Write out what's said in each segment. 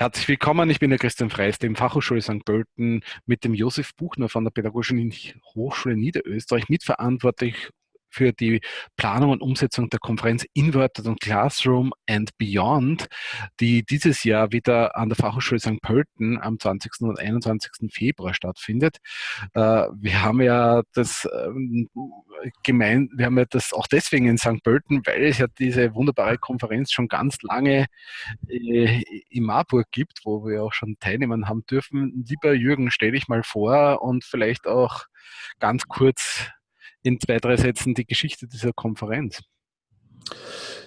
Herzlich willkommen, ich bin der Christian Freis, dem Fachhochschule St. Pölten mit dem Josef Buchner von der Pädagogischen Hochschule Niederösterreich mitverantwortlich für die Planung und Umsetzung der Konferenz Inverted und Classroom and Beyond, die dieses Jahr wieder an der Fachhochschule St. Pölten am 20. und 21. Februar stattfindet. Äh, wir haben ja das ähm, gemein, wir haben ja das auch deswegen in St. Pölten, weil es ja diese wunderbare Konferenz schon ganz lange äh, in Marburg gibt, wo wir auch schon teilnehmen haben dürfen. Lieber Jürgen, stell dich mal vor und vielleicht auch ganz kurz in zwei, drei Sätzen die Geschichte dieser Konferenz.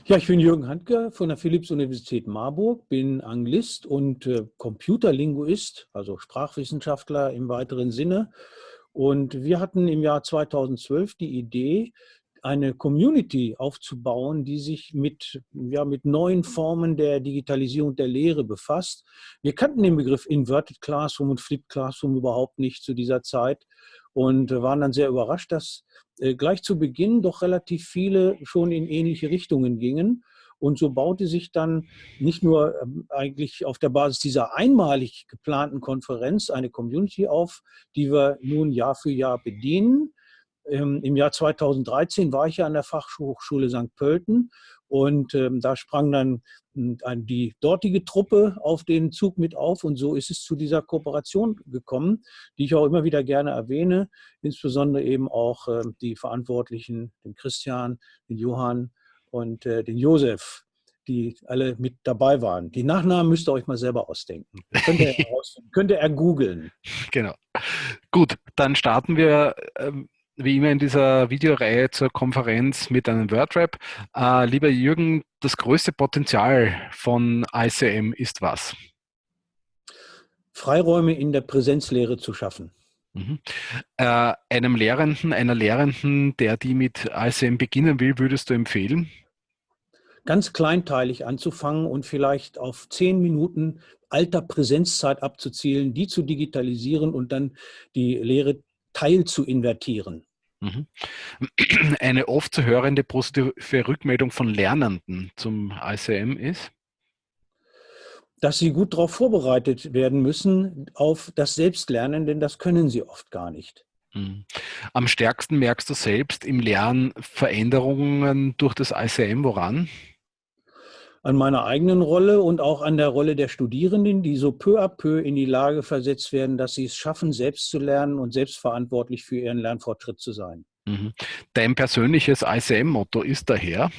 Ja, ich bin Jürgen Handke von der Philipps-Universität Marburg, bin Anglist und äh, Computerlinguist, also Sprachwissenschaftler im weiteren Sinne. Und wir hatten im Jahr 2012 die Idee, eine Community aufzubauen, die sich mit, ja, mit neuen Formen der Digitalisierung der Lehre befasst. Wir kannten den Begriff Inverted Classroom und Flipped Classroom überhaupt nicht zu dieser Zeit und waren dann sehr überrascht, dass äh, gleich zu Beginn doch relativ viele schon in ähnliche Richtungen gingen. Und so baute sich dann nicht nur ähm, eigentlich auf der Basis dieser einmalig geplanten Konferenz eine Community auf, die wir nun Jahr für Jahr bedienen. Ähm, Im Jahr 2013 war ich ja an der Fachhochschule St. Pölten und ähm, da sprang dann hm, die dortige Truppe auf den Zug mit auf und so ist es zu dieser Kooperation gekommen, die ich auch immer wieder gerne erwähne, insbesondere eben auch äh, die Verantwortlichen, den Christian, den Johann und äh, den Josef, die alle mit dabei waren. Die Nachnamen müsst ihr euch mal selber ausdenken. Könnt ihr, könnt ihr ergoogeln. Genau. Gut, dann starten wir ähm, wie immer in dieser Videoreihe zur Konferenz mit einem Wordrap. Äh, lieber Jürgen, das größte Potenzial von ICM ist was? Freiräume in der Präsenzlehre zu schaffen. Mhm. Äh, einem Lehrenden, einer Lehrenden, der die mit ICM beginnen will, würdest du empfehlen? Ganz kleinteilig anzufangen und vielleicht auf zehn Minuten alter Präsenzzeit abzuzielen, die zu digitalisieren und dann die Lehre Teil zu invertieren. Mhm. Eine oft zu hörende positive Rückmeldung von Lernenden zum ICM ist? Dass sie gut darauf vorbereitet werden müssen auf das Selbstlernen, denn das können sie oft gar nicht. Mhm. Am stärksten merkst du selbst im Lernen Veränderungen durch das ICM, woran? An meiner eigenen Rolle und auch an der Rolle der Studierenden, die so peu à peu in die Lage versetzt werden, dass sie es schaffen, selbst zu lernen und selbstverantwortlich für ihren Lernfortschritt zu sein. Mhm. Dein persönliches ICM-Motto ist daher?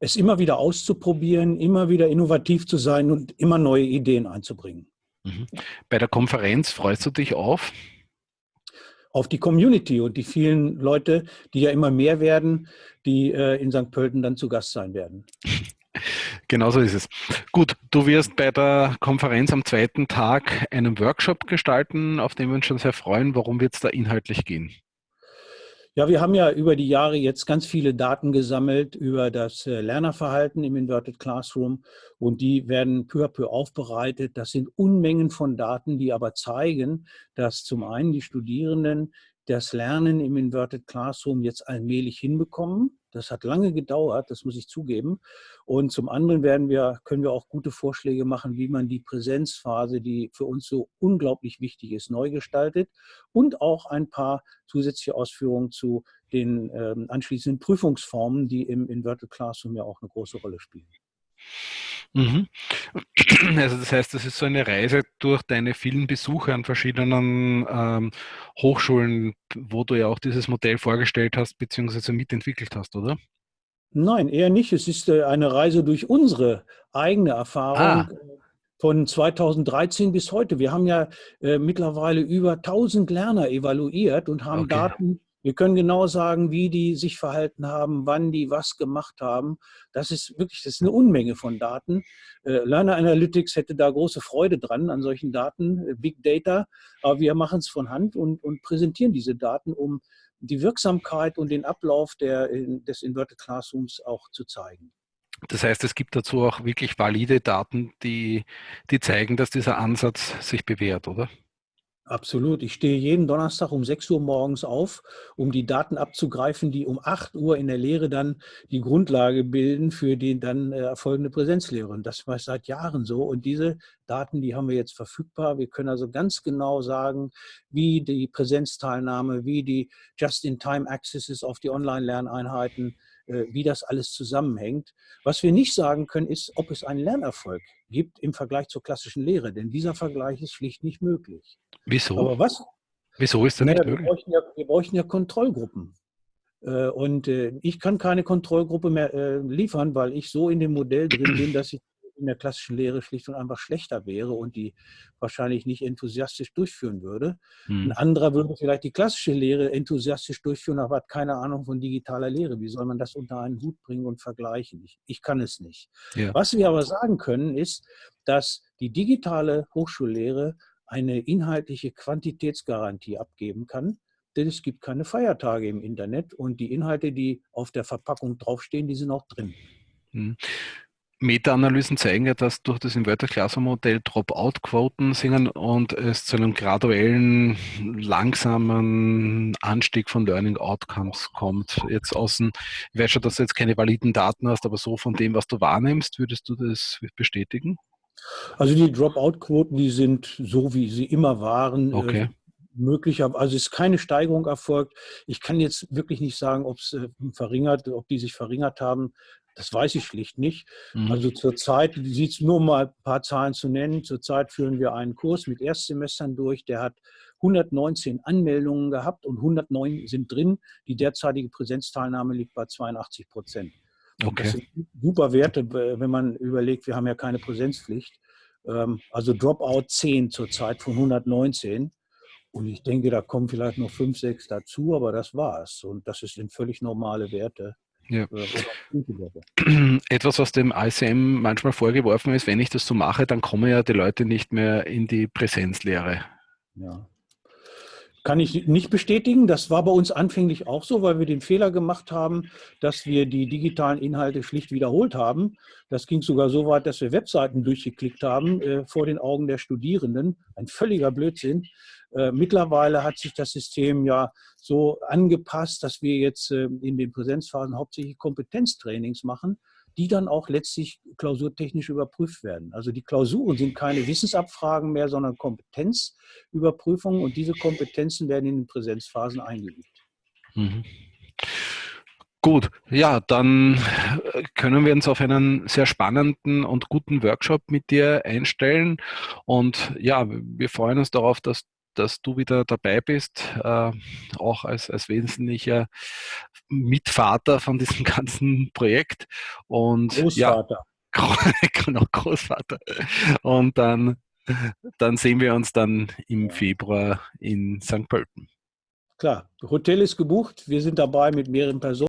Es immer wieder auszuprobieren, immer wieder innovativ zu sein und immer neue Ideen einzubringen. Mhm. Bei der Konferenz freust du dich auf? Auf die Community und die vielen Leute, die ja immer mehr werden, die äh, in St. Pölten dann zu Gast sein werden. Genau so ist es. Gut, du wirst bei der Konferenz am zweiten Tag einen Workshop gestalten, auf den wir uns schon sehr freuen. Worum wird es da inhaltlich gehen? Ja, wir haben ja über die Jahre jetzt ganz viele Daten gesammelt über das äh, Lernerverhalten im Inverted Classroom und die werden peu à peu aufbereitet. Das sind Unmengen von Daten, die aber zeigen, dass zum einen die Studierenden das Lernen im Inverted Classroom jetzt allmählich hinbekommen das hat lange gedauert, das muss ich zugeben. Und zum anderen werden wir, können wir auch gute Vorschläge machen, wie man die Präsenzphase, die für uns so unglaublich wichtig ist, neu gestaltet und auch ein paar zusätzliche Ausführungen zu den ähm, anschließenden Prüfungsformen, die im Inverted Classroom ja auch eine große Rolle spielen. Mhm. Also das heißt, das ist so eine Reise durch deine vielen Besuche an verschiedenen ähm, Hochschulen, wo du ja auch dieses Modell vorgestellt hast bzw. mitentwickelt hast, oder? Nein, eher nicht. Es ist äh, eine Reise durch unsere eigene Erfahrung. Ah. Von 2013 bis heute. Wir haben ja äh, mittlerweile über 1000 Lerner evaluiert und haben okay. Daten wir können genau sagen, wie die sich verhalten haben, wann die was gemacht haben. Das ist wirklich, das ist eine Unmenge von Daten. Äh, Learner Analytics hätte da große Freude dran an solchen Daten, äh, Big Data. Aber wir machen es von Hand und, und präsentieren diese Daten, um die Wirksamkeit und den Ablauf der, des Inverted Classrooms auch zu zeigen. Das heißt, es gibt dazu auch wirklich valide Daten, die, die zeigen, dass dieser Ansatz sich bewährt, oder? Absolut. Ich stehe jeden Donnerstag um 6 Uhr morgens auf, um die Daten abzugreifen, die um 8 Uhr in der Lehre dann die Grundlage bilden für die dann äh, erfolgende Präsenzlehre. Und das war seit Jahren so. Und diese Daten, die haben wir jetzt verfügbar. Wir können also ganz genau sagen, wie die Präsenzteilnahme, wie die Just-in-Time-Accesses auf die Online-Lerneinheiten äh, wie das alles zusammenhängt. Was wir nicht sagen können, ist, ob es einen Lernerfolg gibt im Vergleich zur klassischen Lehre, denn dieser Vergleich ist schlicht nicht möglich. Wieso? Aber was? Wieso ist das nicht möglich? Wir bräuchten, ja, wir bräuchten ja Kontrollgruppen. Äh, und äh, ich kann keine Kontrollgruppe mehr liefern, weil ich so in dem Modell drin bin, dass ich in der klassischen Lehre schlicht und einfach schlechter wäre und die wahrscheinlich nicht enthusiastisch durchführen würde. Hm. Ein anderer würde vielleicht die klassische Lehre enthusiastisch durchführen, aber hat keine Ahnung von digitaler Lehre. Wie soll man das unter einen Hut bringen und vergleichen? Ich, ich kann es nicht. Ja. Was wir aber sagen können, ist, dass die digitale Hochschullehre eine inhaltliche Quantitätsgarantie abgeben kann, denn es gibt keine Feiertage im Internet und die Inhalte, die auf der Verpackung draufstehen, die sind auch drin. Meta-Analysen zeigen ja, dass durch das Inverter-Klasse-Modell Dropout-Quoten sinken und es zu einem graduellen, langsamen Anstieg von Learning Outcomes kommt. Jetzt außen, ich weiß schon, dass du jetzt keine validen Daten hast, aber so von dem, was du wahrnimmst, würdest du das bestätigen? Also die Dropout-Quoten, die sind so, wie sie immer waren. Äh, okay. möglicher, also ist keine Steigerung erfolgt. Ich kann jetzt wirklich nicht sagen, ob es äh, verringert, ob die sich verringert haben. Das weiß ich schlicht nicht. Mhm. Also zurzeit sieht es nur mal ein paar Zahlen zu nennen. Zurzeit führen wir einen Kurs mit Erstsemestern durch, der hat 119 Anmeldungen gehabt und 109 sind drin. Die derzeitige Präsenzteilnahme liegt bei 82 Prozent. Okay. Das sind super Werte, wenn man überlegt, wir haben ja keine Präsenzpflicht. Ähm, also Dropout 10 zurzeit von 119. Und ich denke, da kommen vielleicht noch 5, 6 dazu, aber das war's. Und das sind völlig normale Werte. Ja. Etwas, was dem ICM manchmal vorgeworfen ist, wenn ich das so mache, dann kommen ja die Leute nicht mehr in die Präsenzlehre. Ja. Kann ich nicht bestätigen. Das war bei uns anfänglich auch so, weil wir den Fehler gemacht haben, dass wir die digitalen Inhalte schlicht wiederholt haben. Das ging sogar so weit, dass wir Webseiten durchgeklickt haben äh, vor den Augen der Studierenden. Ein völliger Blödsinn. Äh, mittlerweile hat sich das System ja so angepasst, dass wir jetzt äh, in den Präsenzphasen hauptsächlich Kompetenztrainings machen, die dann auch letztlich klausurtechnisch überprüft werden. Also die Klausuren sind keine Wissensabfragen mehr, sondern Kompetenzüberprüfungen und diese Kompetenzen werden in den Präsenzphasen eingeübt. Mhm. Gut, ja, dann äh, können wir uns auf einen sehr spannenden und guten Workshop mit dir einstellen. Und ja, wir freuen uns darauf, dass dass du wieder dabei bist, äh, auch als, als wesentlicher Mitvater von diesem ganzen Projekt. Und Großvater. Ja, genau, Großvater. Und dann, dann sehen wir uns dann im Februar in St. Pölten. Klar, Hotel ist gebucht, wir sind dabei mit mehreren Personen.